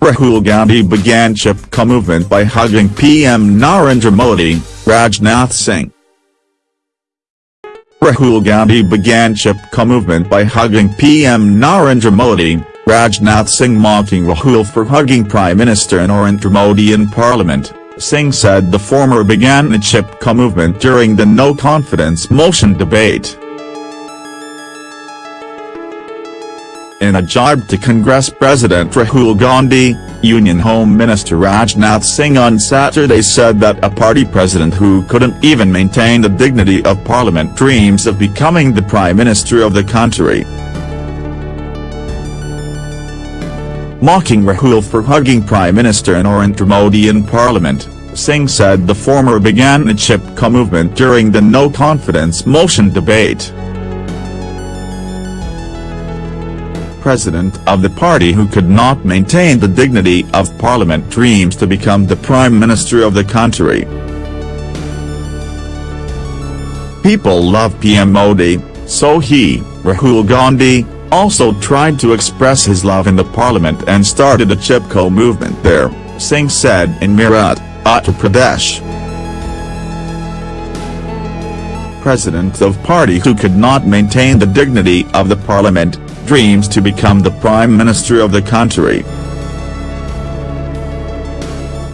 Rahul Gandhi began Chipko movement by hugging PM Narendra Modi, Rajnath Singh. Rahul Gandhi began Chipko movement by hugging PM Narendra Modi, Rajnath Singh mocking Rahul for hugging Prime Minister Narendra Modi in Parliament. Singh said the former began the Chipko movement during the no-confidence motion debate. In a jibe to Congress President Rahul Gandhi, Union Home Minister Rajnath Singh on Saturday said that a party president who couldn't even maintain the dignity of parliament dreams of becoming the Prime Minister of the country. Mocking Rahul for hugging Prime Minister Narendra Modi in Parliament, Singh said the former began the Chipko movement during the no-confidence motion debate. President of the party who could not maintain the dignity of parliament dreams to become the prime minister of the country. People love PM Modi, so he, Rahul Gandhi, also tried to express his love in the parliament and started a Chipko movement there, Singh said in Meerut, Uttar Pradesh. President of party who could not maintain the dignity of the parliament, dreams to become the Prime Minister of the country.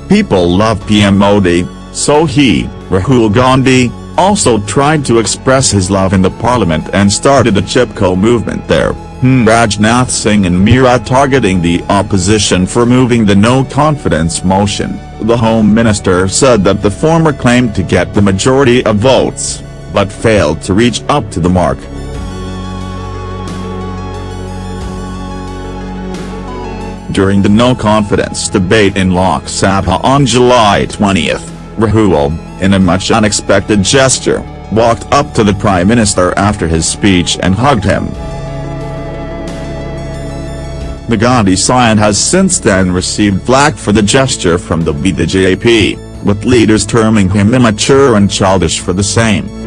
People love PM Modi, so he, Rahul Gandhi, also tried to express his love in the parliament and started a Chipko movement there, hmm. Rajnath Singh and Meerut targeting the opposition for moving the no-confidence motion, the Home Minister said that the former claimed to get the majority of votes, but failed to reach up to the mark. During the no-confidence debate in Lok Sabha on July 20, Rahul, in a much unexpected gesture, walked up to the Prime Minister after his speech and hugged him. The Gandhi scion has since then received flack for the gesture from the BJP, with leaders terming him immature and childish for the same.